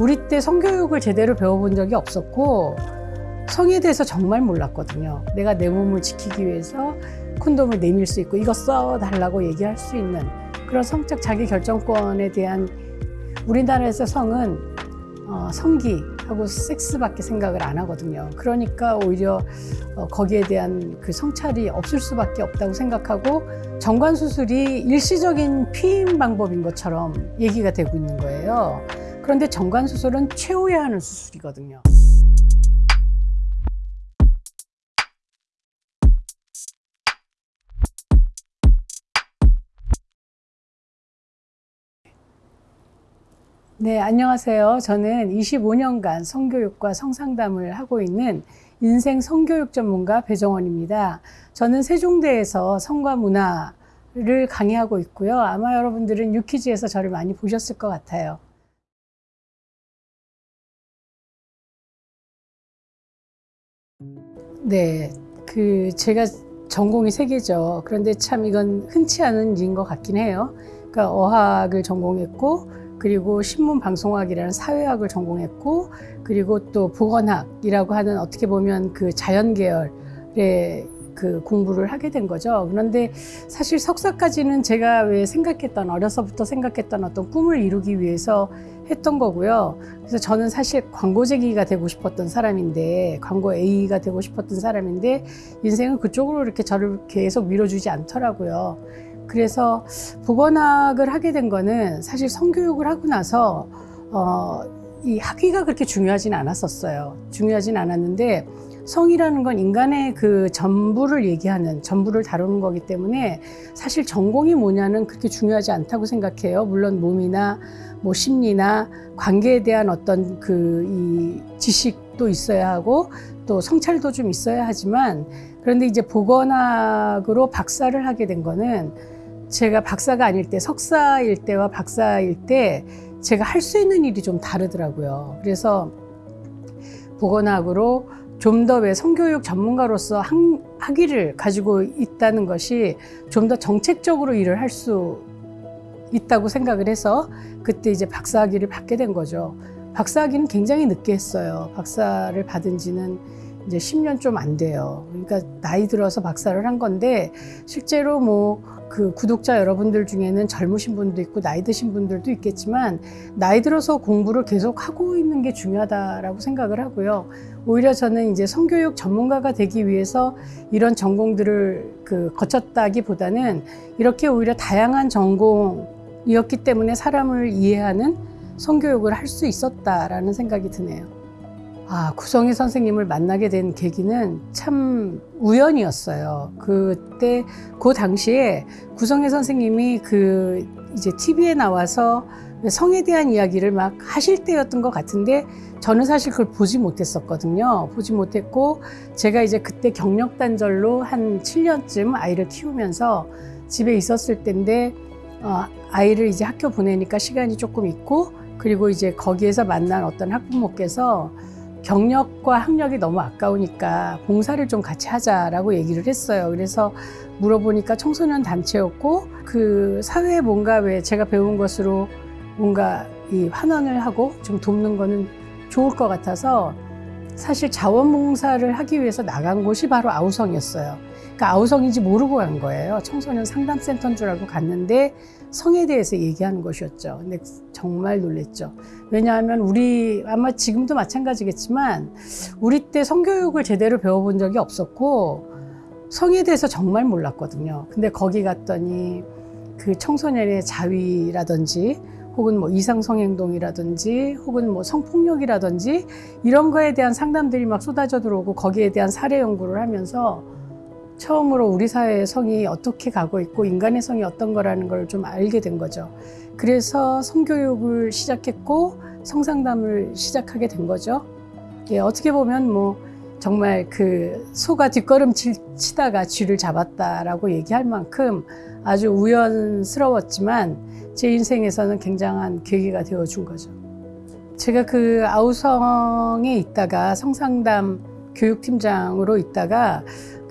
우리 때 성교육을 제대로 배워본 적이 없었고 성에 대해서 정말 몰랐거든요. 내가 내 몸을 지키기 위해서 콘돔을 내밀 수 있고 이거 써 달라고 얘기할 수 있는 그런 성적 자기 결정권에 대한 우리나라에서 성은 어, 성기하고 섹스밖에 생각을 안 하거든요. 그러니까 오히려 어, 거기에 대한 그 성찰이 없을 수밖에 없다고 생각하고 정관 수술이 일시적인 피임 방법인 것처럼 얘기가 되고 있는 거예요. 그런데 정관 수술은 최후에 하는 수술이거든요. 네, 안녕하세요. 저는 25년간 성교육과 성상담을 하고 있는 인생 성교육 전문가 배정원입니다. 저는 세종대에서 성과 문화를 강의하고 있고요. 아마 여러분들은 유키즈에서 저를 많이 보셨을 것 같아요. 네, 그 제가 전공이 세 개죠. 그런데 참 이건 흔치 않은 일인 것 같긴 해요. 그러니까 어학을 전공했고 그리고 신문 방송학이라는 사회학을 전공했고 그리고 또 보건학이라고 하는 어떻게 보면 그 자연 계열의 그 공부를 하게 된 거죠. 그런데 사실 석사까지는 제가 왜 생각했던 어려서부터 생각했던 어떤 꿈을 이루기 위해서 했던 거고요. 그래서 저는 사실 광고제기가 되고 싶었던 사람인데 광고 A가 되고 싶었던 사람인데 인생은 그쪽으로 이렇게 저를 계속 밀어주지 않더라고요. 그래서 보건학을 하게 된 거는 사실 성교육을 하고 나서 어, 이 학위가 그렇게 중요하진 않았었어요. 중요하진 않았는데 성이라는 건 인간의 그 전부를 얘기하는 전부를 다루는 거기 때문에 사실 전공이 뭐냐는 그렇게 중요하지 않다고 생각해요. 물론 몸이나 뭐 심리나 관계에 대한 어떤 그 이 지식도 있어야 하고 또 성찰도 좀 있어야 하지만 그런데 이제 보건학으로 박사를 하게 된 거는 제가 박사가 아닐 때 석사일 때와 박사일 때 제가 할 수 있는 일이 좀 다르더라고요. 그래서 보건학으로 좀 더 왜 성교육 전문가로서 학, 학위를 가지고 있다는 것이 좀 더 정책적으로 일을 할 수 있다고 생각을 해서 그때 이제 박사학위를 받게 된 거죠. 박사학위는 굉장히 늦게 했어요. 박사를 받은 지는 이제 10년 좀 안 돼요. 그러니까 나이 들어서 박사를 한 건데 실제로 뭐 그 구독자 여러분들 중에는 젊으신 분도 있고 나이 드신 분들도 있겠지만 나이 들어서 공부를 계속 하고 있는 게 중요하다라고 생각을 하고요. 오히려 저는 이제 성교육 전문가가 되기 위해서 이런 전공들을 그 거쳤다기보다는 이렇게 오히려 다양한 전공이었기 때문에 사람을 이해하는 성교육을 할 수 있었다라는 생각이 드네요. 아, 구성희 선생님을 만나게 된 계기는 참 우연이었어요. 그때, 그 당시에 구성희 선생님이 그 이제 TV에 나와서 성에 대한 이야기를 막 하실 때였던 것 같은데 저는 사실 그걸 보지 못했었거든요. 보지 못했고 제가 이제 그때 경력 단절로 한 7년쯤 아이를 키우면서 집에 있었을 때인데 어, 아이를 이제 학교 보내니까 시간이 조금 있고 그리고 이제 거기에서 만난 어떤 학부모께서 경력과 학력이 너무 아까우니까 봉사를 좀 같이 하자라고 얘기를 했어요. 그래서 물어보니까 청소년 단체였고 그 사회에 뭔가 왜 제가 배운 것으로 뭔가 이 환원을 하고 좀 돕는 거는 좋을 것 같아서 사실 자원봉사를 하기 위해서 나간 곳이 바로 아우성이었어요. 그러니까 아우성인지 모르고 간 거예요. 청소년 상담센터인 줄 알고 갔는데 성에 대해서 얘기하는 것이었죠. 근데 정말 놀랬죠. 왜냐하면 우리 아마 지금도 마찬가지겠지만 우리 때 성교육을 제대로 배워본 적이 없었고 성에 대해서 정말 몰랐거든요. 근데 거기 갔더니 그 청소년의 자위라든지 혹은 뭐 이상성행동이라든지 혹은 뭐 성폭력이라든지 이런 거에 대한 상담들이 막 쏟아져 들어오고 거기에 대한 사례 연구를 하면서 처음으로 우리 사회의 성이 어떻게 가고 있고 인간의 성이 어떤 거라는 걸 좀 알게 된 거죠. 그래서 성교육을 시작했고 성상담을 시작하게 된 거죠. 예, 어떻게 보면 뭐 정말 그 소가 뒷걸음 치다가 쥐를 잡았다라고 얘기할 만큼 아주 우연스러웠지만 제 인생에서는 굉장한 계기가 되어준 거죠. 제가 그 아우성에 있다가 성상담 교육팀장으로 있다가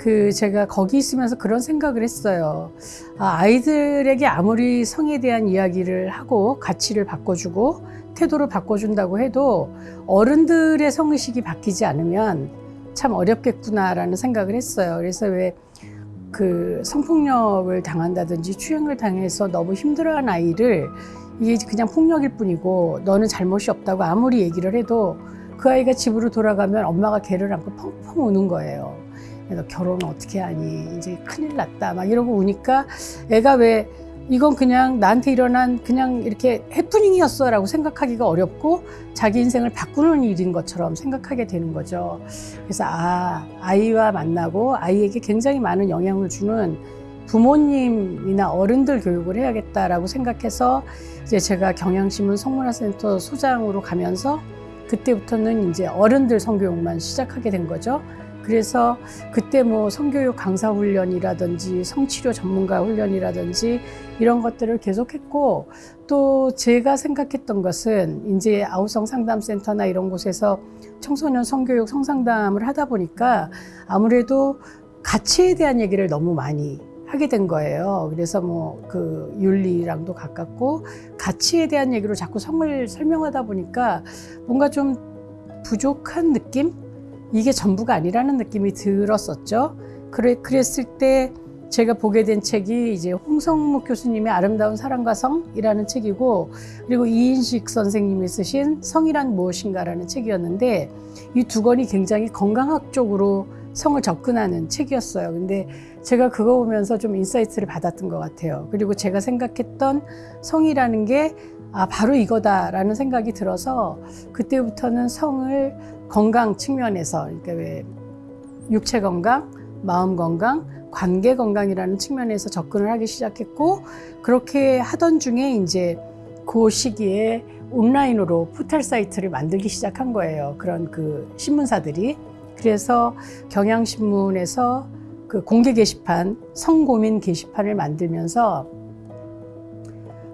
그 제가 거기 있으면서 그런 생각을 했어요. 아, 아이들에게 아무리 성에 대한 이야기를 하고 가치를 바꿔주고 태도를 바꿔준다고 해도 어른들의 성의식이 바뀌지 않으면 참 어렵겠구나라는 생각을 했어요. 그래서 왜 그 성폭력을 당한다든지 추행을 당해서 너무 힘들어한 아이를 이게 그냥 폭력일 뿐이고 너는 잘못이 없다고 아무리 얘기를 해도 그 아이가 집으로 돌아가면 엄마가 걔를 안고 펑펑 우는 거예요. 너 결혼 어떻게 하니? 이제 큰일 났다. 막 이러고 우니까 애가 왜 이건 그냥 나한테 일어난 그냥 이렇게 해프닝이었어 라고 생각하기가 어렵고 자기 인생을 바꾸는 일인 것처럼 생각하게 되는 거죠. 그래서 아, 아이와 만나고 아이에게 굉장히 많은 영향을 주는 부모님이나 어른들 교육을 해야겠다라고 생각해서 이제 제가 경향신문 성문화센터 소장으로 가면서 그때부터는 이제 어른들 성교육만 시작하게 된 거죠. 그래서 그때 뭐 성교육 강사 훈련이라든지 성치료 전문가 훈련이라든지 이런 것들을 계속했고 또 제가 생각했던 것은 이제 아우성 상담센터나 이런 곳에서 청소년 성교육 성상담을 하다 보니까 아무래도 가치에 대한 얘기를 너무 많이 하게 된 거예요. 그래서 뭐 그 윤리랑도 가깝고 가치에 대한 얘기로 자꾸 성을 설명하다 보니까 뭔가 좀 부족한 느낌? 이게 전부가 아니라는 느낌이 들었었죠. 그래, 그랬을 때 제가 보게 된 책이 이제 홍성묵 교수님의 아름다운 사랑과 성이라는 책이고 그리고 이인식 선생님이 쓰신 성이란 무엇인가라는 책이었는데 이 두 권이 굉장히 건강학적으로 성을 접근하는 책이었어요. 근데 제가 그거 보면서 좀 insight를 받았던 것 같아요. 그리고 제가 생각했던 성이라는 게 아, 바로 이거다라는 생각이 들어서 그때부터는 성을 건강 측면에서, 그러니까 왜 육체 건강, 마음 건강, 관계 건강이라는 측면에서 접근을 하기 시작했고, 그렇게 하던 중에 이제 그 시기에 온라인으로 포털 사이트를 만들기 시작한 거예요. 그런 그 신문사들이. 그래서 경향신문에서 그 공개 게시판, 성고민 게시판을 만들면서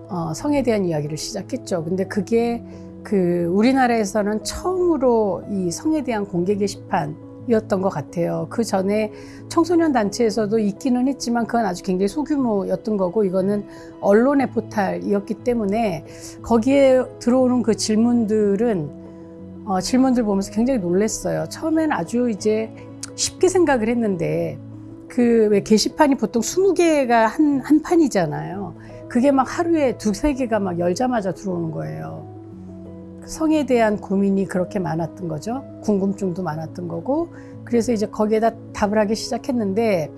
어, 성에 대한 이야기를 시작했죠. 근데 그게 그 우리나라에서는 처음으로 이 성에 대한 공개 게시판이었던 것 같아요. 그 전에 청소년 단체에서도 있기는 했지만 그건 아주 굉장히 소규모였던 거고 이거는 언론의 포탈이었기 때문에 거기에 들어오는 그 질문들은 어, 질문들 보면서 굉장히 놀랐어요. 처음에는 아주 이제 쉽게 생각을 했는데 그 왜 게시판이 보통 20개가 한, 한 판이잖아요. 그게 막 하루에 두세 개가 막 열자마자 들어오는 거예요. 성에 대한 고민이 그렇게 많았던 거죠. 궁금증도 많았던 거고. 그래서 이제 거기에다 답을 하기 시작했는데,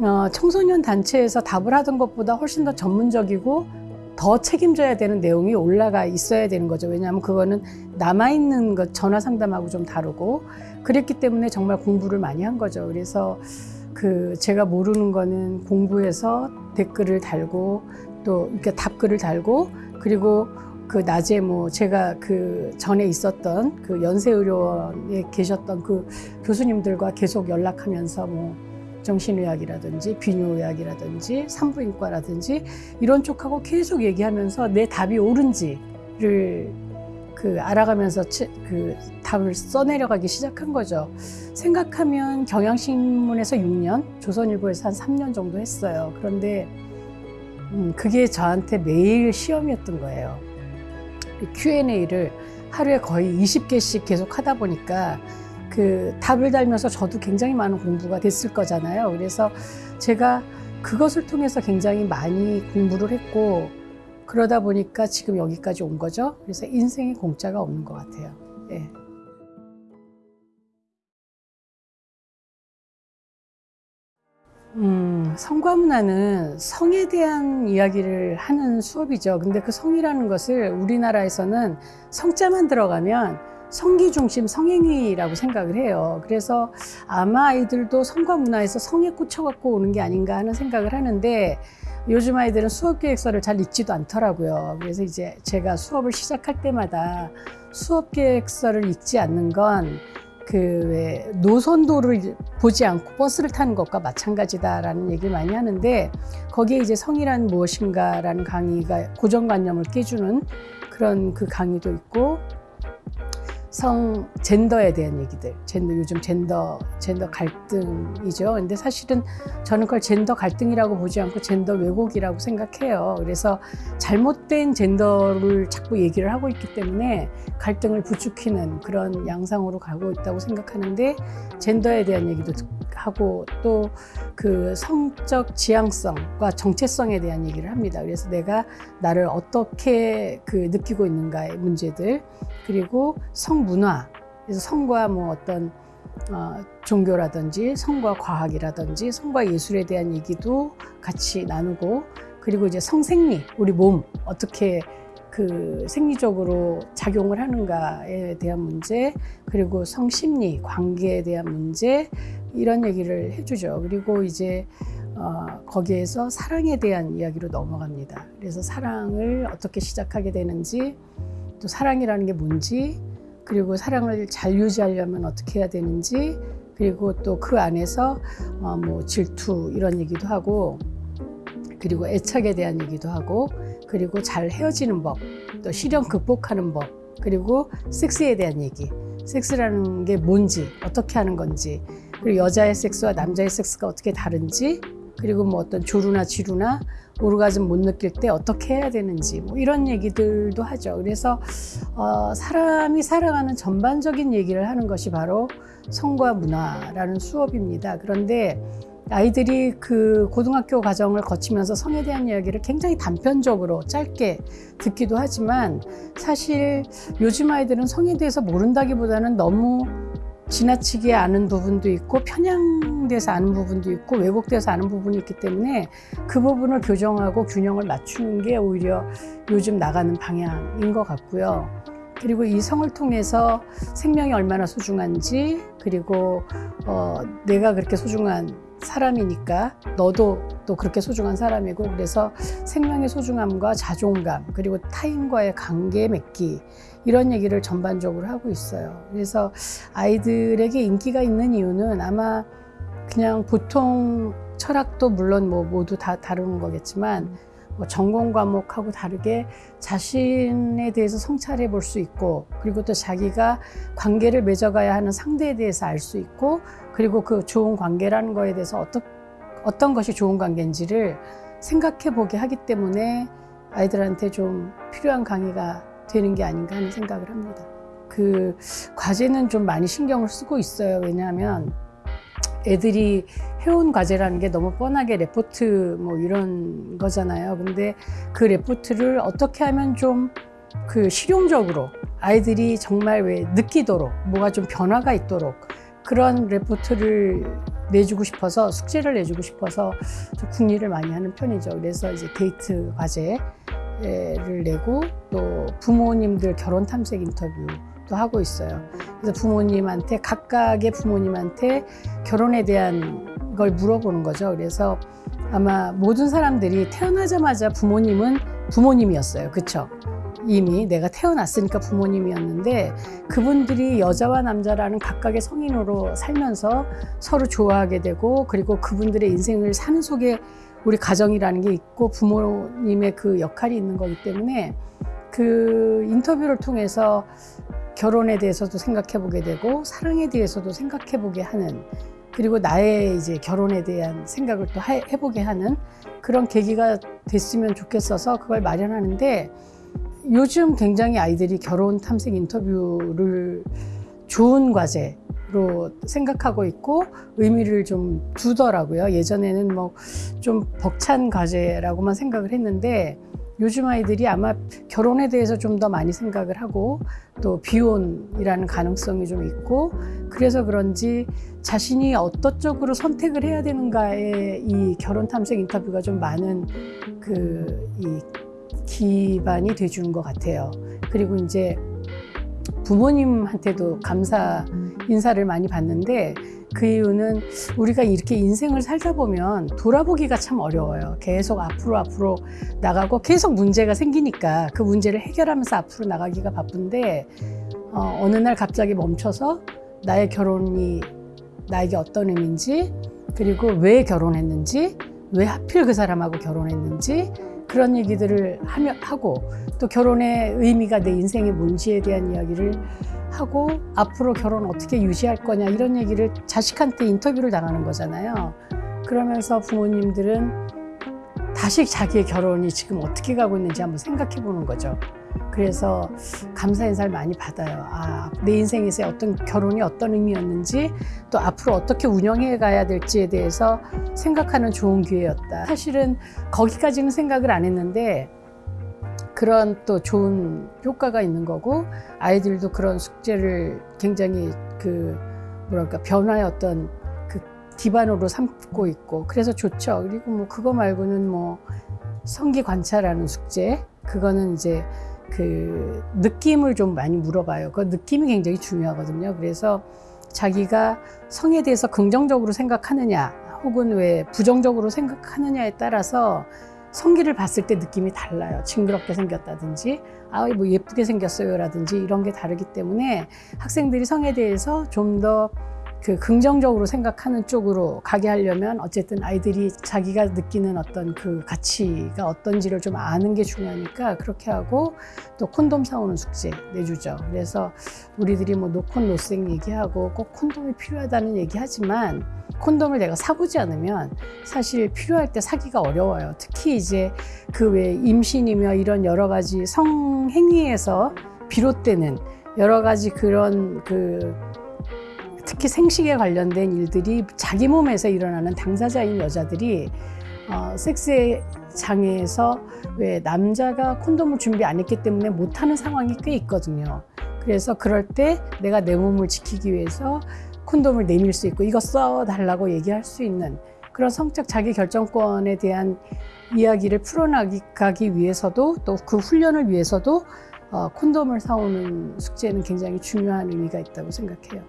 어, 청소년 단체에서 답을 하던 것보다 훨씬 더 전문적이고 더 책임져야 되는 내용이 올라가 있어야 되는 거죠. 왜냐하면 그거는 남아있는 것, 전화 상담하고 좀 다르고, 그랬기 때문에 정말 공부를 많이 한 거죠. 그래서 그 제가 모르는 거는 공부해서 댓글을 달고 또 이렇게 답글을 달고 그리고 그 낮에 뭐 제가 그 전에 있었던 그 연세의료원에 계셨던 그 교수님들과 계속 연락하면서 뭐 정신의학이라든지 비뇨의학이라든지 산부인과라든지 이런 쪽하고 계속 얘기하면서 내 답이 옳은지를 그 알아가면서 그 답을 써내려가기 시작한 거죠. 생각하면 경향신문에서 6년, 조선일보에서 한 3년 정도 했어요. 그런데 음, 그게 저한테 매일 시험이었던 거예요. Q&A를 하루에 거의 20개씩 계속 하다 보니까 그 답을 달면서 저도 굉장히 많은 공부가 됐을 거잖아요. 그래서 제가 그것을 통해서 굉장히 많이 공부를 했고 그러다 보니까 지금 여기까지 온 거죠. 그래서 인생에 공짜가 없는 것 같아요. 예. 음, 성과 문화는 성에 대한 이야기를 하는 수업이죠. 근데 그 성이라는 것을 우리나라에서는 성자만 들어가면 성기 중심 성행위라고 생각을 해요. 그래서 아마 아이들도 성과 문화에서 성에 꽂혀갖고 오는 게 아닌가 하는 생각을 하는데 요즘 아이들은 수업 계획서를 잘 읽지도 않더라고요. 그래서 이제 제가 수업을 시작할 때마다 수업 계획서를 읽지 않는 건 그 노선도를 보지 않고 버스를 타는 것과 마찬가지다라는 얘기를 많이 하는데 거기에 이제 성이란 무엇인가라는 강의가 고정관념을 깨주는 그런 그 강의도 있고 성 젠더에 대한 얘기들, 젠더 요즘 젠더 젠더 갈등이죠. 근데 사실은 저는 그걸 젠더 갈등이라고 보지 않고 젠더 왜곡이라고 생각해요. 그래서 잘못된 젠더를 자꾸 얘기를 하고 있기 때문에 갈등을 부추기는 그런 양상으로 가고 있다고 생각하는데 젠더에 대한 얘기도 하고 또 그 성적 지향성과 정체성에 대한 얘기를 합니다. 그래서 내가 나를 어떻게 그 느끼고 있는가의 문제들 그리고 성 문화 그래서 성과 뭐 어떤 어, 종교라든지 성과 과학이라든지 성과 예술에 대한 얘기도 같이 나누고 그리고 이제 성생리 우리 몸 어떻게 그 생리적으로 작용을 하는가에 대한 문제 그리고 성심리 관계에 대한 문제 이런 얘기를 해주죠. 그리고 이제 어, 거기에서 사랑에 대한 이야기로 넘어갑니다. 그래서 사랑을 어떻게 시작하게 되는지 또 사랑이라는 게 뭔지 그리고 사랑을 잘 유지하려면 어떻게 해야 되는지 그리고 또 그 안에서 어, 뭐 질투 이런 얘기도 하고 그리고 애착에 대한 얘기도 하고 그리고 잘 헤어지는 법, 또 시련 극복하는 법, 그리고 섹스에 대한 얘기. 섹스라는 게 뭔지, 어떻게 하는 건지, 그리고 여자의 섹스와 남자의 섹스가 어떻게 다른지, 그리고 뭐 어떤 조루나 지루나 오르가즘 못 느낄 때 어떻게 해야 되는지 뭐 이런 얘기들도 하죠. 그래서 어, 사람이 살아가는 전반적인 얘기를 하는 것이 바로 성과 문화라는 수업입니다. 그런데 아이들이 그 고등학교 과정을 거치면서 성에 대한 이야기를 굉장히 단편적으로 짧게 듣기도 하지만 사실 요즘 아이들은 성에 대해서 모른다기보다는 너무 지나치게 아는 부분도 있고 편향돼서 아는 부분도 있고 왜곡돼서 아는 부분이 있기 때문에 그 부분을 교정하고 균형을 맞추는 게 오히려 요즘 나가는 방향인 것 같고요. 그리고 이 성을 통해서 생명이 얼마나 소중한지 그리고 어, 내가 그렇게 소중한 사람이니까 너도 또 그렇게 소중한 사람이고 그래서 생명의 소중함과 자존감 그리고 타인과의 관계 맺기 이런 얘기를 전반적으로 하고 있어요. 그래서 아이들에게 인기가 있는 이유는 아마 그냥 보통 철학도 물론 뭐 모두 다 다른 거겠지만 뭐 전공 과목하고 다르게 자신에 대해서 성찰해 볼 수 있고 그리고 또 자기가 관계를 맺어가야 하는 상대에 대해서 알 수 있고 그리고 그 좋은 관계라는 거에 대해서 어떤 어떤 것이 좋은 관계인지를 생각해 보게 하기 때문에 아이들한테 좀 필요한 강의가 되는 게 아닌가 하는 생각을 합니다. 그 과제는 좀 많이 신경을 쓰고 있어요. 왜냐하면 애들이 해온 과제라는 게 너무 뻔하게 레포트 뭐 이런 거잖아요. 근데 그 레포트를 어떻게 하면 좀 그 실용적으로 아이들이 정말 왜 느끼도록 뭐가 좀 변화가 있도록 그런 레포트를 내주고 싶어서 숙제를 내주고 싶어서 좀 궁리를 많이 하는 편이죠. 그래서 이제 데이트 과제를 내고 또 부모님들 결혼 탐색 인터뷰 도 하고 있어요. 그래서 부모님한테 각각의 부모님한테 결혼에 대한 걸 물어보는 거죠. 그래서 아마 모든 사람들이 태어나자마자 부모님은 부모님이었어요. 그쵸? 이미 내가 태어났으니까 부모님이었는데 그분들이 여자와 남자라는 각각의 성인으로 살면서 서로 좋아하게 되고 그리고 그분들의 인생을 사는 속에 우리 가정이라는 게 있고 부모님의 그 역할이 있는 거기 때문에 그 인터뷰를 통해서 결혼에 대해서도 생각해 보게 되고 사랑에 대해서도 생각해 보게 하는 그리고 나의 이제 결혼에 대한 생각을 또 해보게 하는 그런 계기가 됐으면 좋겠어서 그걸 마련하는데 요즘 굉장히 아이들이 결혼 탐색 인터뷰를 좋은 과제로 생각하고 있고 의미를 좀 두더라고요. 예전에는 뭐 좀 벅찬 과제라고만 생각을 했는데 요즘 아이들이 아마 결혼에 대해서 좀 더 많이 생각을 하고 또 비혼이라는 가능성이 좀 있고 그래서 그런지 자신이 어떤 쪽으로 선택을 해야 되는가에 이 결혼 탐색 인터뷰가 좀 많은 그 이 기반이 돼주는 것 같아요. 그리고 이제 부모님한테도 감사 인사를 많이 받는데 그 이유는 우리가 이렇게 인생을 살다 보면 돌아보기가 참 어려워요. 계속 앞으로 앞으로 나가고 계속 문제가 생기니까 그 문제를 해결하면서 앞으로 나가기가 바쁜데 어, 어느 날 갑자기 멈춰서 나의 결혼이 나에게 어떤 의미인지 그리고 왜 결혼했는지 왜 하필 그 사람하고 결혼했는지 그런 얘기들을 하며, 하고 또 결혼의 의미가 내 인생에 뭔지에 대한 이야기를 하고 앞으로 결혼 어떻게 유지할 거냐 이런 얘기를 자식한테 인터뷰를 당하는 거잖아요. 그러면서 부모님들은 다시 자기의 결혼이 지금 어떻게 가고 있는지 한번 생각해 보는 거죠. 그래서 감사 인사를 많이 받아요. 아, 내 인생에서 어떤 결혼이 어떤 의미였는지 또 앞으로 어떻게 운영해 가야 될지에 대해서 생각하는 좋은 기회였다. 사실은 거기까지는 생각을 안 했는데 그런 또 좋은 효과가 있는 거고 아이들도 그런 숙제를 굉장히 그 뭐랄까 변화의 어떤 그 기반으로 삼고 있고 그래서 좋죠. 그리고 뭐 그거 말고는 뭐 성기 관찰하는 숙제 그거는 이제 그 느낌을 좀 많이 물어봐요. 그 느낌이 굉장히 중요하거든요. 그래서 자기가 성에 대해서 긍정적으로 생각하느냐 혹은 왜 부정적으로 생각하느냐에 따라서 성기를 봤을 때 느낌이 달라요. 징그럽게 생겼다든지, 아, 뭐 예쁘게 생겼어요 라든지 이런 게 다르기 때문에 학생들이 성에 대해서 좀더 그 긍정적으로 생각하는 쪽으로 가게 하려면 어쨌든 아이들이 자기가 느끼는 어떤 그 가치가 어떤지를 좀 아는 게 중요하니까 그렇게 하고 또 콘돔 사오는 숙제 내주죠. 그래서 우리들이 뭐 노콘 노생 얘기하고 꼭 콘돔이 필요하다는 얘기하지만 콘돔을 내가 사보지 않으면 사실 필요할 때 사기가 어려워요. 특히 이제 그 외 임신이며 이런 여러 가지 성행위에서 비롯되는 여러 가지 그런 그 특히 생식에 관련된 일들이 자기 몸에서 일어나는 당사자인 여자들이 어, 섹스 장애에서 왜 남자가 콘돔을 준비 안 했기 때문에 못하는 상황이 꽤 있거든요. 그래서 그럴 때 내가 내 몸을 지키기 위해서 콘돔을 내밀 수 있고 이거 써달라고 얘기할 수 있는 그런 성적 자기 결정권에 대한 이야기를 풀어나가기 위해서도 또 그 훈련을 위해서도 어, 콘돔을 사오는 숙제는 굉장히 중요한 의미가 있다고 생각해요.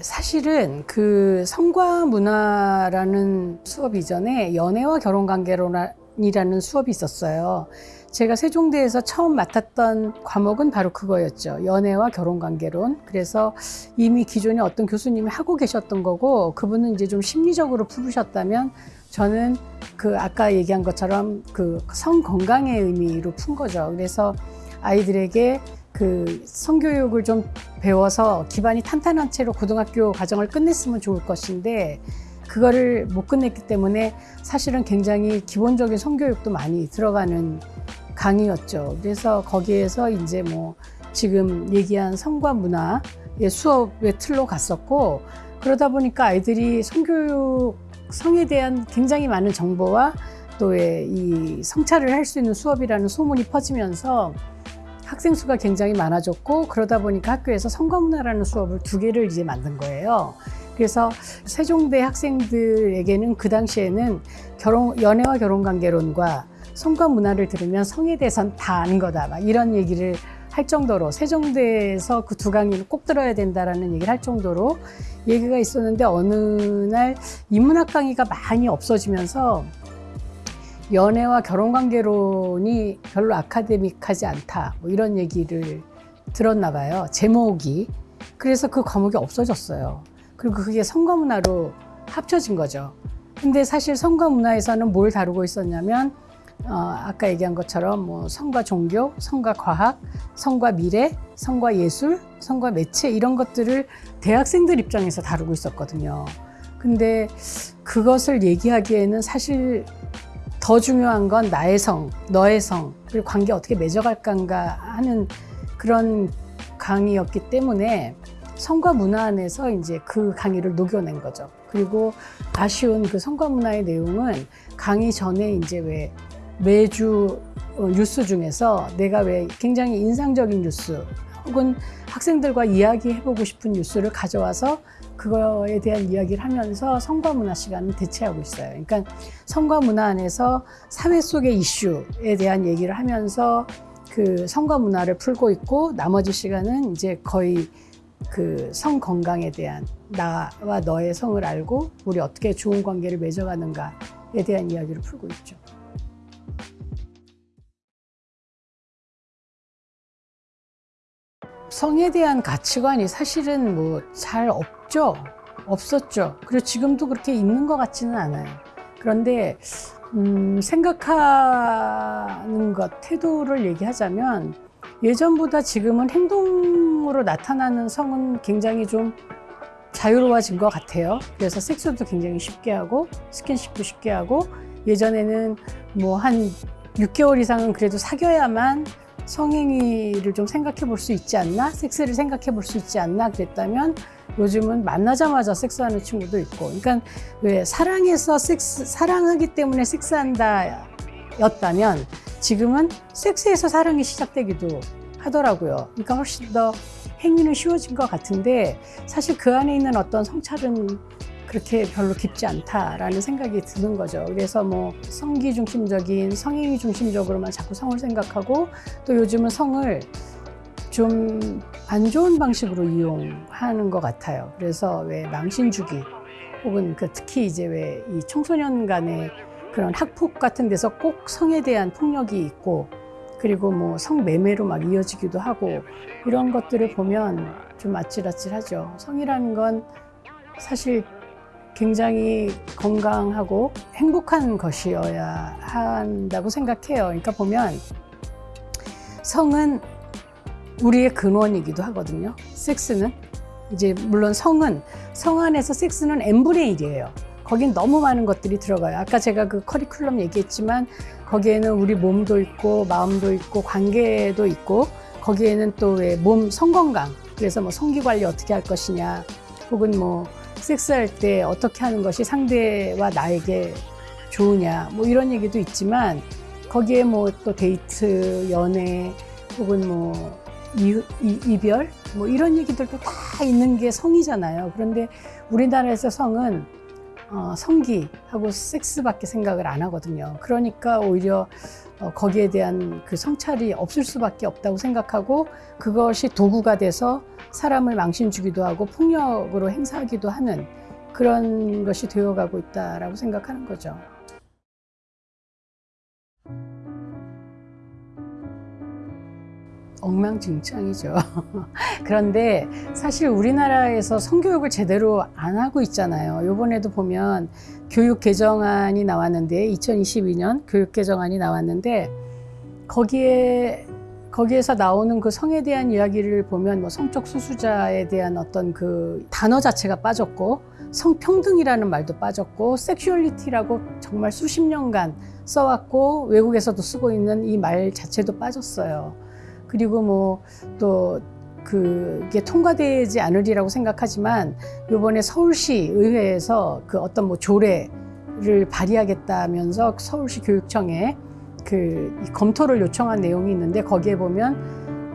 사실은 그 성과 문화라는 수업 이전에 연애와 결혼 관계론이라는 수업이 있었어요. 제가 세종대에서 처음 맡았던 과목은 바로 그거였죠. 연애와 결혼 관계론. 그래서 이미 기존에 어떤 교수님이 하고 계셨던 거고 그분은 이제 좀 심리적으로 풀으셨다면 저는 그 아까 얘기한 것처럼 그 성 건강의 의미로 푼 거죠. 그래서 아이들에게 그 성교육을 좀 배워서 기반이 탄탄한 채로 고등학교 과정을 끝냈으면 좋을 것인데 그거를 못 끝냈기 때문에 사실은 굉장히 기본적인 성교육도 많이 들어가는 강의였죠. 그래서 거기에서 이제 뭐 지금 얘기한 성과 문화의 수업의 틀로 갔었고 그러다 보니까 아이들이 성교육 성에 대한 굉장히 많은 정보와 또 이 성찰을 할 수 있는 수업이라는 소문이 퍼지면서 학생 수가 굉장히 많아졌고 그러다 보니까 학교에서 성과문화라는 수업을 두 개를 이제 만든 거예요. 그래서 세종대 학생들에게는 그 당시에는 결혼 연애와 결혼 관계론과 성과 문화를 들으면 성에 대해서는 다 아는 거다. 막 이런 얘기를 할 정도로 세종대에서 그 두 강의를 꼭 들어야 된다라는 얘기를 할 정도로 얘기가 있었는데 어느 날 인문학 강의가 많이 없어지면서 연애와 결혼 관계론이 별로 아카데믹하지 않다. 뭐 이런 얘기를 들었나 봐요. 제목이. 그래서 그 과목이 없어졌어요. 그리고 그게 성과문화로 합쳐진 거죠. 근데 사실 성과문화에서는 뭘 다루고 있었냐면 어, 아까 얘기한 것처럼 뭐 성과 종교, 성과 과학, 성과 미래, 성과 예술, 성과 매체 이런 것들을 대학생들 입장에서 다루고 있었거든요. 근데 그것을 얘기하기에는 사실 더 중요한 건 나의 성, 너의 성, 그리고 관계 어떻게 맺어갈까인가 하는 그런 강의였기 때문에 성과 문화 안에서 이제 그 강의를 녹여낸 거죠. 그리고 아쉬운 그 성과 문화의 내용은 강의 전에 이제 왜 매주 어, 뉴스 중에서 내가 왜 굉장히 인상적인 뉴스 혹은 학생들과 이야기해보고 싶은 뉴스를 가져와서 그거에 대한 이야기를 하면서 성과 문화 시간을 대체하고 있어요. 그러니까 성과 문화 안에서 사회 속의 이슈에 대한 얘기를 하면서 그 성과 문화를 풀고 있고 나머지 시간은 이제 거의 그 성 건강에 대한 나와 너의 성을 알고 우리 어떻게 좋은 관계를 맺어가는가에 대한 이야기를 풀고 있죠. 성에 대한 가치관이 사실은 뭐 잘 없죠. 없었죠. 그리고 지금도 그렇게 있는 것 같지는 않아요. 그런데 음, 생각하는 것, 태도를 얘기하자면 예전보다 지금은 행동으로 나타나는 성은 굉장히 좀 자유로워진 것 같아요. 그래서 섹스도 굉장히 쉽게 하고 스킨십도 쉽게 하고 예전에는 뭐 한 6개월 이상은 그래도 사귀어야만 성행위를 좀 생각해 볼 수 있지 않나? 섹스를 생각해 볼 수 있지 않나? 그랬다면 요즘은 만나자마자 섹스하는 친구도 있고. 그러니까 왜 사랑해서 섹스, 사랑하기 때문에 섹스한다 였다면 지금은 섹스에서 사랑이 시작되기도 하더라고요. 그러니까 훨씬 더 행위는 쉬워진 것 같은데 사실 그 안에 있는 어떤 성찰은 그렇게 별로 깊지 않다라는 생각이 드는 거죠. 그래서 뭐 성기 중심적인 성행위 중심적으로만 자꾸 성을 생각하고 또 요즘은 성을 좀 안 좋은 방식으로 이용하는 것 같아요. 그래서 왜 망신 주기 혹은 그 특히 이제 왜 이 청소년 간의 그런 학폭 같은 데서 꼭 성에 대한 폭력이 있고 그리고 뭐 성매매로 막 이어지기도 하고 이런 것들을 보면 좀 아찔아찔하죠. 성이라는 건 사실 굉장히 건강하고 행복한 것이어야 한다고 생각해요. 그러니까 보면 성은 우리의 근원이기도 하거든요. 섹스는 이제 물론 성은 성 안에서 섹스는 n분의 1이에요. 거긴 너무 많은 것들이 들어가요. 아까 제가 그 커리큘럼 얘기했지만 거기에는 우리 몸도 있고 마음도 있고 관계도 있고 거기에는 또 왜 몸 성건강 그래서 뭐 성기 관리 어떻게 할 것이냐 혹은 뭐 섹스할 때 어떻게 하는 것이 상대와 나에게 좋으냐 뭐 이런 얘기도 있지만 거기에 뭐 또 데이트 연애 혹은 뭐 이, 이, 이별 뭐 이런 얘기들도 다 있는 게 성이잖아요. 그런데 우리나라에서 성은 어, 성기하고 섹스밖에 생각을 안 하거든요. 그러니까 오히려 어, 거기에 대한 그 성찰이 없을 수밖에 없다고 생각하고 그것이 도구가 돼서 사람을 망신 주기도 하고 폭력으로 행사하기도 하는 그런 것이 되어가고 있다라고 생각하는 거죠. 엉망진창이죠. 그런데 사실 우리나라에서 성교육을 제대로 안 하고 있잖아요. 요번에도 보면 교육 개정안이 나왔는데 2022년 교육 개정안이 나왔는데 거기에 거기에서 나오는 그 성에 대한 이야기를 보면 뭐 성적 수수자에 대한 어떤 그 단어 자체가 빠졌고 성평등이라는 말도 빠졌고 섹슈얼리티라고 정말 수십 년간 써왔고 외국에서도 쓰고 있는 이 말 자체도 빠졌어요. 그리고 뭐또 그게 통과되지 않으리라고 생각하지만 요번에 서울시 의회에서 그 어떤 뭐 조례를 발의하겠다면서 서울시 교육청에 그 검토를 요청한 내용이 있는데 거기에 보면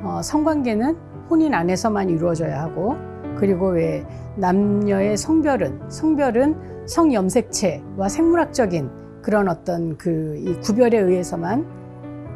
어, 성관계는 혼인 안에서만 이루어져야 하고 그리고 왜 남녀의 성별은 성별은 성염색체와 생물학적인 그런 어떤 그 이 구별에 의해서만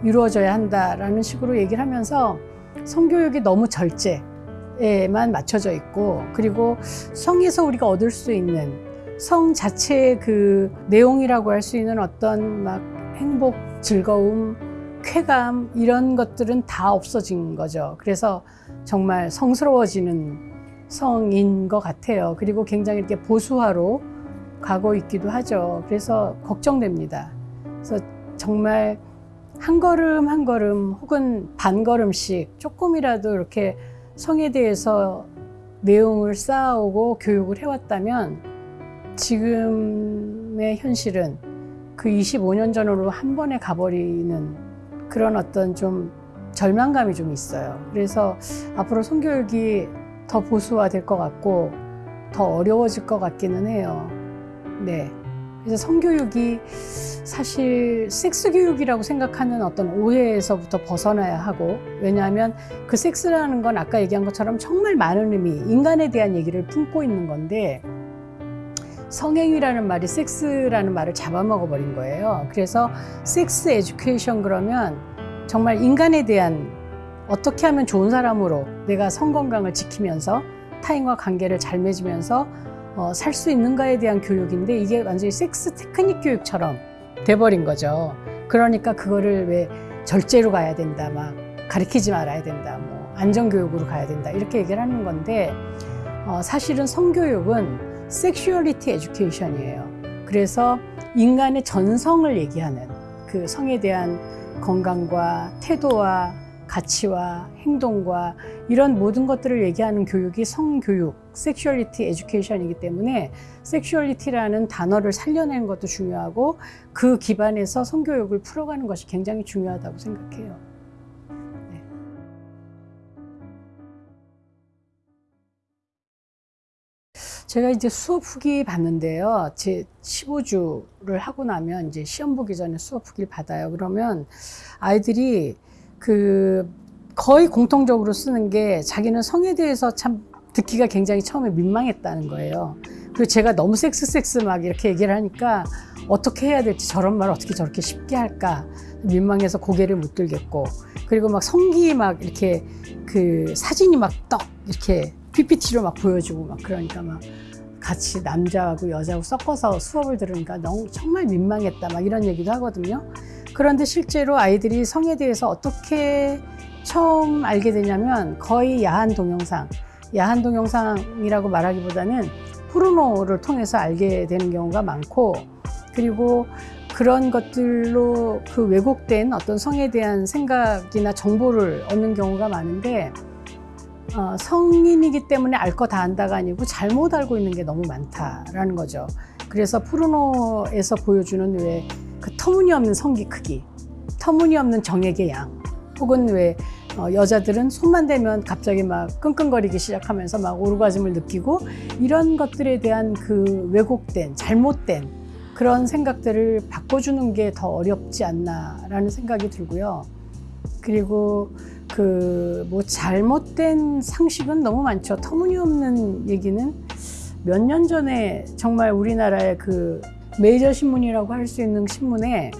이루어져야 한다라는 식으로 얘기를 하면서 성교육이 너무 절제에만 맞춰져 있고 그리고 성에서 우리가 얻을 수 있는 성 자체의 그 내용이라고 할 수 있는 어떤 막 행복, 즐거움, 쾌감 이런 것들은 다 없어진 거죠. 그래서 정말 성스러워지는 성인 것 같아요. 그리고 굉장히 이렇게 보수화로 가고 있기도 하죠. 그래서 걱정됩니다. 그래서 정말 한 걸음 한 걸음 혹은 반 걸음씩 조금이라도 이렇게 성에 대해서 내용을 쌓아오고 교육을 해왔다면 지금의 현실은 그 25년 전으로 한 번에 가버리는 그런 어떤 좀 절망감이 좀 있어요. 그래서 앞으로 성교육이 더 보수화될 것 같고 더 어려워질 것 같기는 해요. 네. 그래서 성교육이 사실 섹스 교육이라고 생각하는 어떤 오해에서부터 벗어나야 하고 왜냐하면 그 섹스라는 건 아까 얘기한 것처럼 정말 많은 의미 인간에 대한 얘기를 품고 있는 건데 성행위라는 말이 섹스라는 말을 잡아먹어 버린 거예요. 그래서 섹스 에듀케이션 그러면 정말 인간에 대한 어떻게 하면 좋은 사람으로 내가 성 건강을 지키면서 타인과 관계를 잘 맺으면서 어, 살 수 있는가에 대한 교육인데 이게 완전히 섹스 테크닉 교육처럼 돼버린 거죠. 그러니까 그거를 왜 절제로 가야 된다, 막 가르치지 말아야 된다, 뭐 안전교육으로 가야 된다 이렇게 얘기를 하는 건데 어, 사실은 성교육은 sexuality education이에요. 그래서 인간의 전성을 얘기하는 그 성에 대한 건강과 태도와 가치와 행동과 이런 모든 것들을 얘기하는 교육이 성교육, sexuality education이기 때문에 sexuality라는 단어를 살려내는 것도 중요하고 그 기반에서 성교육을 풀어가는 것이 굉장히 중요하다고 생각해요. 네. 제가 이제 수업 후기 봤는데요. 제 15주를 하고 나면 이제 시험 보기 전에 수업 후기를 받아요. 그러면 아이들이 그 거의 공통적으로 쓰는 게 자기는 성에 대해서 참 듣기가 굉장히 처음에 민망했다는 거예요. 그리고 제가 너무 섹스 섹스 막 이렇게 얘기를 하니까 어떻게 해야 될지 저런 말 어떻게 저렇게 쉽게 할까 민망해서 고개를 못 들겠고 그리고 막 성기 막 이렇게 그 사진이 막 떡 이렇게 PPT로 막 보여주고 막 그러니까 막 같이 남자하고 여자하고 섞어서 수업을 들으니까 너무 정말 민망했다 막 이런 얘기도 하거든요. 그런데 실제로 아이들이 성에 대해서 어떻게 처음 알게 되냐면 거의 야한 동영상, 야한 동영상이라고 말하기보다는 포르노를 통해서 알게 되는 경우가 많고 그리고 그런 것들로 그 왜곡된 어떤 성에 대한 생각이나 정보를 얻는 경우가 많은데 어, 성인이기 때문에 알 거 다 안다가 아니고 잘못 알고 있는 게 너무 많다라는 거죠. 그래서 포르노에서 보여주는 왜 그 터무니없는 성기 크기, 터무니없는 정액의 양, 혹은 왜 어, 여자들은 손만 대면 갑자기 막 끙끙거리기 시작하면서 막 오르가즘을 느끼고 이런 것들에 대한 그 왜곡된, 잘못된 그런 생각들을 바꿔주는 게 더 어렵지 않나라는 생각이 들고요. 그리고 그 뭐 잘못된 상식은 너무 많죠. 터무니없는 얘기는 몇 년 전에 정말 우리나라의 그 메이저 신문이라고 할 수 있는 신문에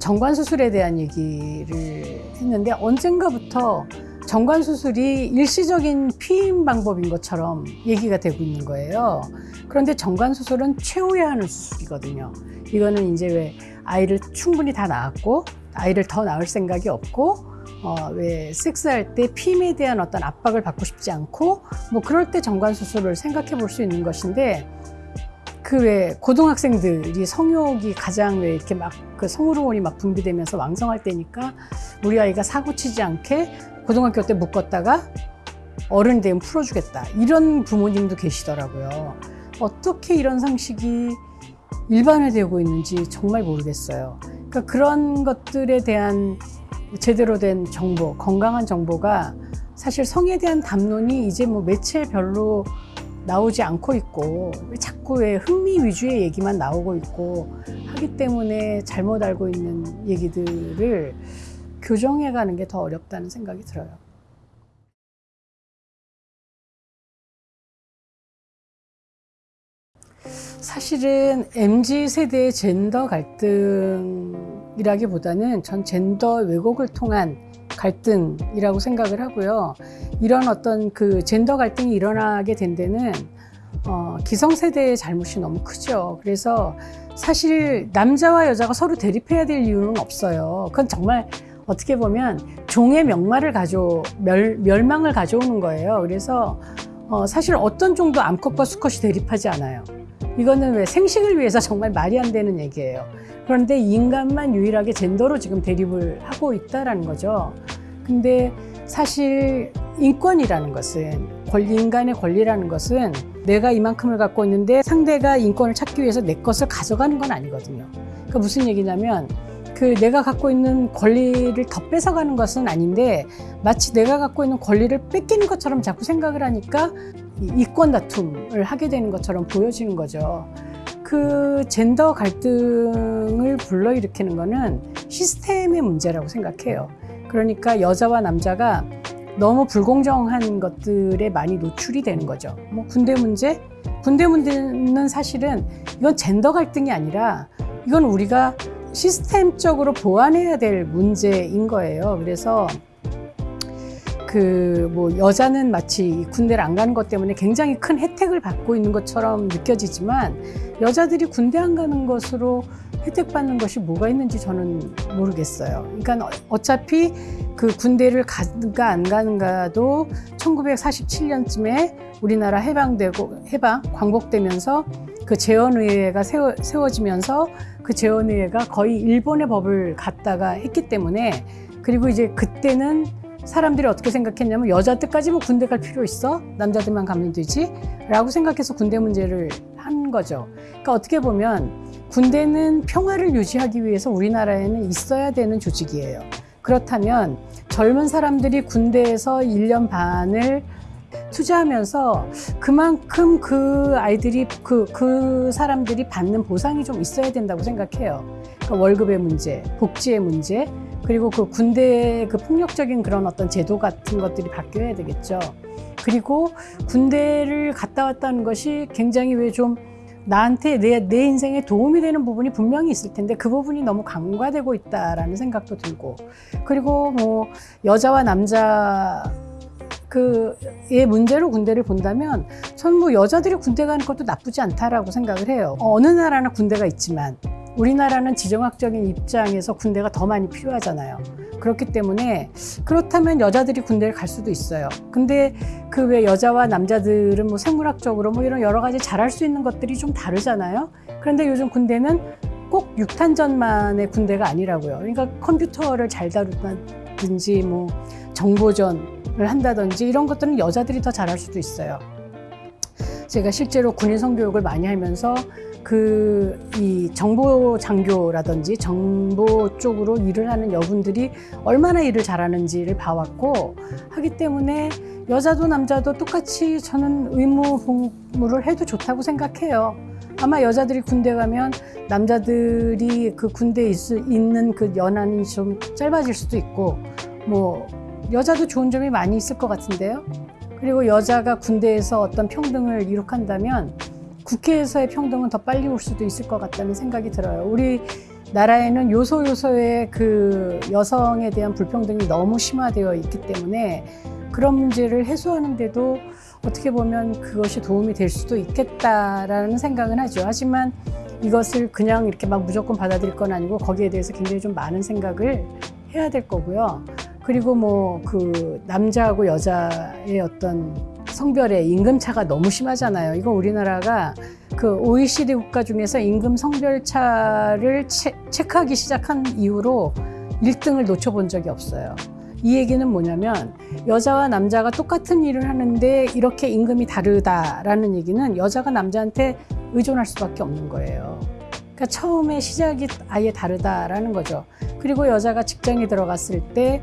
정관 수술에 대한 얘기를 했는데 언젠가부터 정관 수술이 일시적인 피임 방법인 것처럼 얘기가 되고 있는 거예요. 그런데 정관 수술은 채워야 하는 수술이거든요. 이거는 이제 왜 아이를 충분히 다 낳았고 아이를 더 낳을 생각이 없고 어, 왜 섹스할 때 피임에 대한 어떤 압박을 받고 싶지 않고 뭐 그럴 때 정관 수술을 생각해 볼 수 있는 것인데 그 왜 고등학생들이 성욕이 가장 왜 이렇게 막 그 성호르몬이 막 분비되면서 왕성할 때니까 우리 아이가 사고 치지 않게 고등학교 때 묶었다가 어른 되면 풀어주겠다 이런 부모님도 계시더라고요. 어떻게 이런 상식이 일반화되고 있는지 정말 모르겠어요. 그러니까 그런 것들에 대한 제대로 된 정보, 건강한 정보가 사실 성에 대한 담론이 이제 뭐 매체별로 나오지 않고 있고 자꾸 왜 흥미 위주의 얘기만 나오고 있고 하기 때문에 잘못 알고 있는 얘기들을 교정해 가는 게 더 어렵다는 생각이 들어요. 사실은 MZ 세대의 젠더 갈등 이라기보다는 전 젠더 왜곡을 통한 갈등이라고 생각을 하고요. 이런 어떤 그 젠더 갈등이 일어나게 된 데는 어, 기성세대의 잘못이 너무 크죠. 그래서 사실 남자와 여자가 서로 대립해야 될 이유는 없어요. 그건 정말 어떻게 보면 종의 명말을 가져 멸, 멸망을 가져오는 거예요. 그래서 어, 사실 어떤 종도 암컷과 수컷이 대립하지 않아요. 이거는 왜 생식을 위해서 정말 말이 안 되는 얘기예요. 그런데 인간만 유일하게 젠더로 지금 대립을 하고 있다라는 거죠. 근데 사실 인권이라는 것은 권리, 인간의 권리라는 것은 내가 이만큼을 갖고 있는데 상대가 인권을 찾기 위해서 내 것을 가져가는 건 아니거든요. 그러니까 무슨 얘기냐면 그 내가 갖고 있는 권리를 더 뺏어가는 것은 아닌데 마치 내가 갖고 있는 권리를 뺏기는 것처럼 자꾸 생각을 하니까 이권 다툼을 하게 되는 것처럼 보여지는 거죠. 그 젠더 갈등을 불러일으키는 거는 시스템의 문제라고 생각해요. 그러니까 여자와 남자가 너무 불공정한 것들에 많이 노출이 되는 거죠. 뭐 군대 문제? 군대 문제는 사실은 이건 젠더 갈등이 아니라 이건 우리가 시스템적으로 보완해야 될 문제인 거예요. 그래서 그 뭐 여자는 마치 군대를 안 가는 것 때문에 굉장히 큰 혜택을 받고 있는 것처럼 느껴지지만 여자들이 군대 안 가는 것으로 혜택 받는 것이 뭐가 있는지 저는 모르겠어요. 그러니까 어차피 그 군대를 가는가 안 가는가도 1947년쯤에 우리나라 해방되고 해방 광복되면서 그 재헌의회가 세워, 세워지면서 그 재헌의회가 거의 일본의 법을 갖다가 했기 때문에 그리고 이제 그때는 사람들이 어떻게 생각했냐면 여자들까지 뭐 군대 갈 필요 있어? 남자들만 가면 되지? 라고 생각해서 군대 문제를 한 거죠. 그러니까 어떻게 보면 군대는 평화를 유지하기 위해서 우리나라에는 있어야 되는 조직이에요. 그렇다면 젊은 사람들이 군대에서 1년 반을 투자하면서 그만큼 그 아이들이 그, 그 사람들이 받는 보상이 좀 있어야 된다고 생각해요. 그러니까 월급의 문제, 복지의 문제, 그리고 그 군대의 그 폭력적인 그런 어떤 제도 같은 것들이 바뀌어야 되겠죠. 그리고 군대를 갔다 왔다는 것이 굉장히 왜 좀 나한테 내, 내 인생에 도움이 되는 부분이 분명히 있을 텐데 그 부분이 너무 간과되고 있다라는 생각도 들고 그리고 뭐 여자와 남자 그의 문제로 군대를 본다면 저는 뭐 여자들이 군대 가는 것도 나쁘지 않다라고 생각을 해요. 어느 나라나 군대가 있지만 우리나라는 지정학적인 입장에서 군대가 더 많이 필요하잖아요. 그렇기 때문에 그렇다면 여자들이 군대를 갈 수도 있어요. 근데 그 왜 여자와 남자들은 뭐 생물학적으로 뭐 이런 여러 가지 잘할 수 있는 것들이 좀 다르잖아요. 그런데 요즘 군대는 꼭 육탄전만의 군대가 아니라고요. 그러니까 컴퓨터를 잘 다루든지 뭐 정보전 을 한다든지 이런 것들은 여자들이 더 잘할 수도 있어요. 제가 실제로 군인 성교육을 많이 하면서 그 이 정보 장교라든지 정보 쪽으로 일을 하는 여분들이 얼마나 일을 잘하는지를 봐왔고 하기 때문에 여자도 남자도 똑같이 저는 의무 복무를 해도 좋다고 생각해요. 아마 여자들이 군대 가면 남자들이 그 군대에 있, 있는 그 연한이 좀 짧아질 수도 있고 뭐 여자도 좋은 점이 많이 있을 것 같은데요. 그리고 여자가 군대에서 어떤 평등을 이룩한다면 국회에서의 평등은 더 빨리 올 수도 있을 것 같다는 생각이 들어요. 우리 나라에는 요소 요소의 그 여성에 대한 불평등이 너무 심화되어 있기 때문에 그런 문제를 해소하는데도 어떻게 보면 그것이 도움이 될 수도 있겠다라는 생각은 하죠. 하지만 이것을 그냥 이렇게 막 무조건 받아들일 건 아니고 거기에 대해서 굉장히 좀 많은 생각을 해야 될 거고요. 그리고 뭐 그 남자하고 여자의 어떤 성별의 임금 차가 너무 심하잖아요. 이거 우리나라가 그 OECD 국가 중에서 임금 성별 차를 체, 체크하기 시작한 이후로 1등을 놓쳐본 적이 없어요. 이 얘기는 뭐냐면 여자와 남자가 똑같은 일을 하는데 이렇게 임금이 다르다라는 얘기는 여자가 남자한테 의존할 수밖에 없는 거예요. 그러니까 처음에 시작이 아예 다르다라는 거죠. 그리고 여자가 직장에 들어갔을 때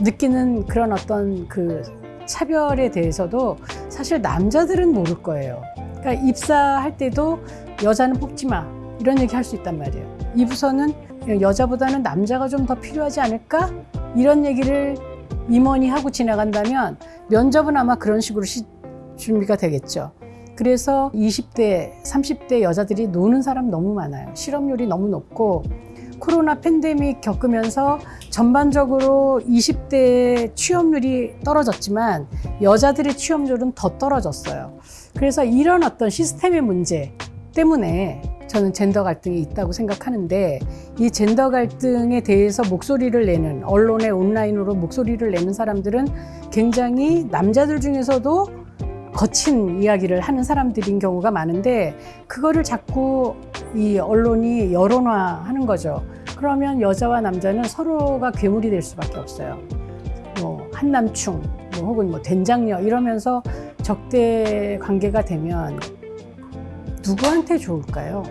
느끼는 그런 어떤 그 차별에 대해서도 사실 남자들은 모를 거예요. 그러니까 입사할 때도 여자는 뽑지 마. 이런 얘기 할 수 있단 말이에요. 이 부서는 여자보다는 남자가 좀 더 필요하지 않을까? 이런 얘기를 임원이 하고 지나간다면 면접은 아마 그런 식으로 시, 준비가 되겠죠. 그래서 20대, 30대 여자들이 노는 사람 너무 많아요. 실업률이 너무 높고 코로나 팬데믹 겪으면서 전반적으로 20대 취업률이 떨어졌지만 여자들의 취업률은 더 떨어졌어요. 그래서 이런 어떤 시스템의 문제 때문에 저는 젠더 갈등이 있다고 생각하는데 이 젠더 갈등에 대해서 목소리를 내는 언론의 온라인으로 목소리를 내는 사람들은 굉장히 남자들 중에서도 거친 이야기를 하는 사람들인 경우가 많은데 그거를 자꾸 이 언론이 여론화하는 거죠. 그러면 여자와 남자는 서로가 괴물이 될 수밖에 없어요. 뭐 한남충, 뭐 혹은 뭐 된장녀 이러면서 적대 관계가 되면 누구한테 좋을까요?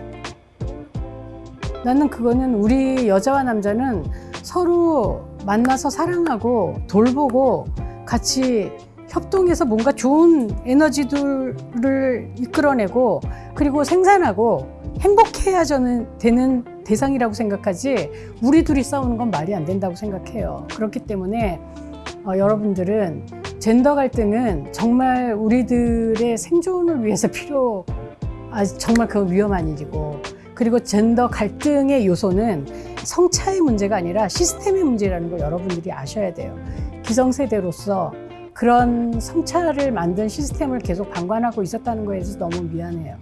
나는 그거는 우리 여자와 남자는 서로 만나서 사랑하고 돌보고 같이 협동해서 뭔가 좋은 에너지들을 이끌어내고 그리고 생산하고 행복해야 저는 되는 대상이라고 생각하지 우리 둘이 싸우는 건 말이 안 된다고 생각해요. 그렇기 때문에 어, 여러분들은 젠더 갈등은 정말 우리들의 생존을 위해서 필요 아 정말 그 위험한 일이고 그리고 젠더 갈등의 요소는 성차의 문제가 아니라 시스템의 문제라는 걸 여러분들이 아셔야 돼요. 기성세대로서 그런 성찰을 만든 시스템을 계속 방관하고 있었다는 거에 대해서 너무 미안해요.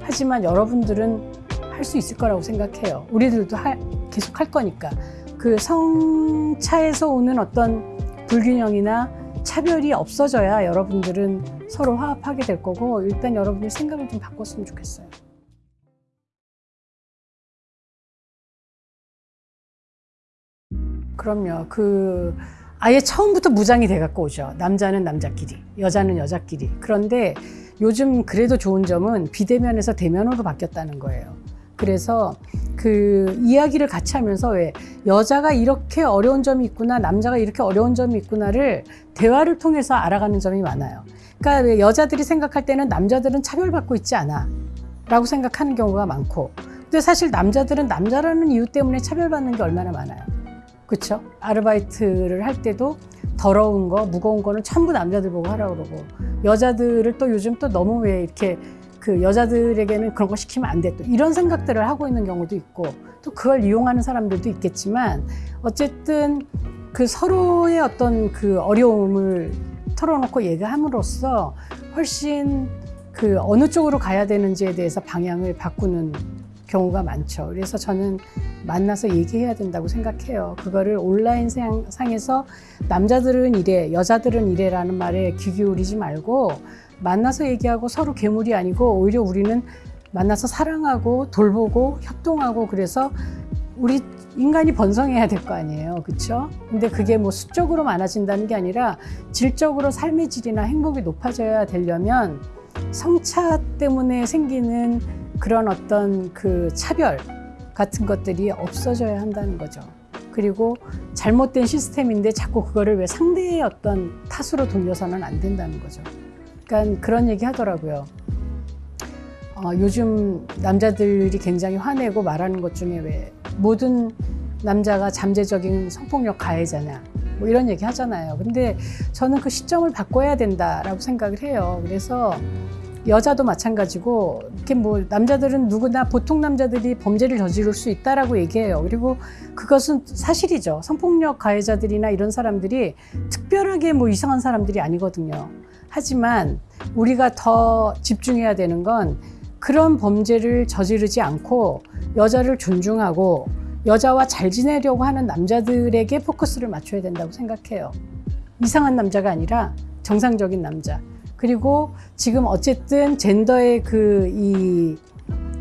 하지만 여러분들은 할 수 있을 거라고 생각해요. 우리들도 하, 계속 할 거니까. 그 성차에서 오는 어떤 불균형이나 차별이 없어져야 여러분들은 서로 화합하게 될 거고 일단 여러분들 생각을 좀 바꿨으면 좋겠어요. 그럼요. 그 아예 처음부터 무장이 돼갖고 오죠. 남자는 남자끼리, 여자는 여자끼리. 그런데 요즘 그래도 좋은 점은 비대면에서 대면으로 바뀌었다는 거예요. 그래서 그 이야기를 같이 하면서 왜 여자가 이렇게 어려운 점이 있구나, 남자가 이렇게 어려운 점이 있구나를 대화를 통해서 알아가는 점이 많아요. 그러니까 왜 여자들이 생각할 때는 남자들은 차별받고 있지 않아. 라고 생각하는 경우가 많고. 근데 사실 남자들은 남자라는 이유 때문에 차별받는 게 얼마나 많아요. 그렇죠? 아르바이트를 할 때도 더러운 거, 무거운 거는 전부 남자들 보고 하라고 그러고 여자들을 또 요즘 또 너무 왜 이렇게 그 여자들에게는 그런 거 시키면 안 돼. 또 이런 생각들을 하고 있는 경우도 있고 또 그걸 이용하는 사람들도 있겠지만 어쨌든 그 서로의 어떤 그 어려움을 털어놓고 얘기함으로써 훨씬 그 어느 쪽으로 가야 되는지에 대해서 방향을 바꾸는 경우가 많죠. 그래서 저는 만나서 얘기해야 된다고 생각해요. 그거를 온라인 상- 상에서 남자들은 이래, 여자들은 이래라는 말에 귀 기울이지 말고 만나서 얘기하고 서로 괴물이 아니고 오히려 우리는 만나서 사랑하고 돌보고 협동하고 그래서 우리 인간이 번성해야 될 거 아니에요. 그렇죠? 근데 그게 뭐 수적으로 많아진다는 게 아니라 질적으로 삶의 질이나 행복이 높아져야 되려면 성차 때문에 생기는 그런 어떤 그 차별 같은 것들이 없어져야 한다는 거죠. 그리고 잘못된 시스템인데 자꾸 그거를 왜 상대의 어떤 탓으로 돌려서는 안 된다는 거죠. 그러니까 그런 얘기 하더라고요. 어, 요즘 남자들이 굉장히 화내고 말하는 것 중에 왜 모든 남자가 잠재적인 성폭력 가해자냐 뭐 이런 얘기 하잖아요. 근데 저는 그 시점을 바꿔야 된다라고 생각을 해요. 그래서 여자도 마찬가지고 이렇게 뭐 남자들은 누구나 보통 남자들이 범죄를 저지를 수 있다라고 얘기해요. 그리고 그것은 사실이죠. 성폭력 가해자들이나 이런 사람들이 특별하게 뭐 이상한 사람들이 아니거든요. 하지만 우리가 더 집중해야 되는 건 그런 범죄를 저지르지 않고 여자를 존중하고 여자와 잘 지내려고 하는 남자들에게 포커스를 맞춰야 된다고 생각해요. 이상한 남자가 아니라 정상적인 남자. 그리고 지금 어쨌든 젠더의 그 이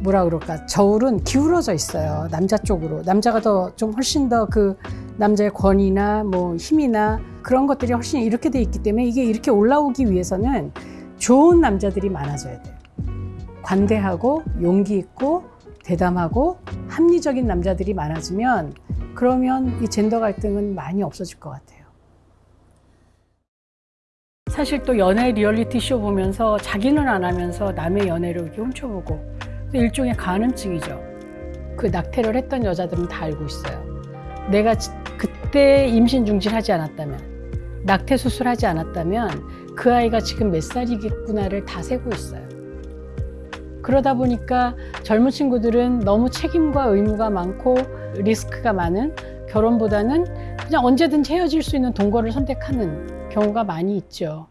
뭐라 그럴까? 저울은 기울어져 있어요 남자 쪽으로. 남자가 더 좀 훨씬 더 그 남자의 권위나 뭐 힘이나 그런 것들이 훨씬 이렇게 돼 있기 때문에 이게 이렇게 올라오기 위해서는 좋은 남자들이 많아져야 돼요. 관대하고 용기 있고 대담하고 합리적인 남자들이 많아지면 그러면 이 젠더 갈등은 많이 없어질 것 같아요. 사실 또 연애 리얼리티 쇼 보면서 자기는 안 하면서 남의 연애를 이렇게 훔쳐보고 또 일종의 간음증이죠. 그 낙태를 했던 여자들은 다 알고 있어요. 내가 지- 그때 임신 중지하지 않았다면, 낙태 수술하지 않았다면 그 아이가 지금 몇 살이겠구나를 다 세고 있어요. 그러다 보니까 젊은 친구들은 너무 책임과 의무가 많고 리스크가 많은 결혼보다는 그냥 언제든지 헤어질 수 있는 동거를 선택하는 경우가 많이 있죠.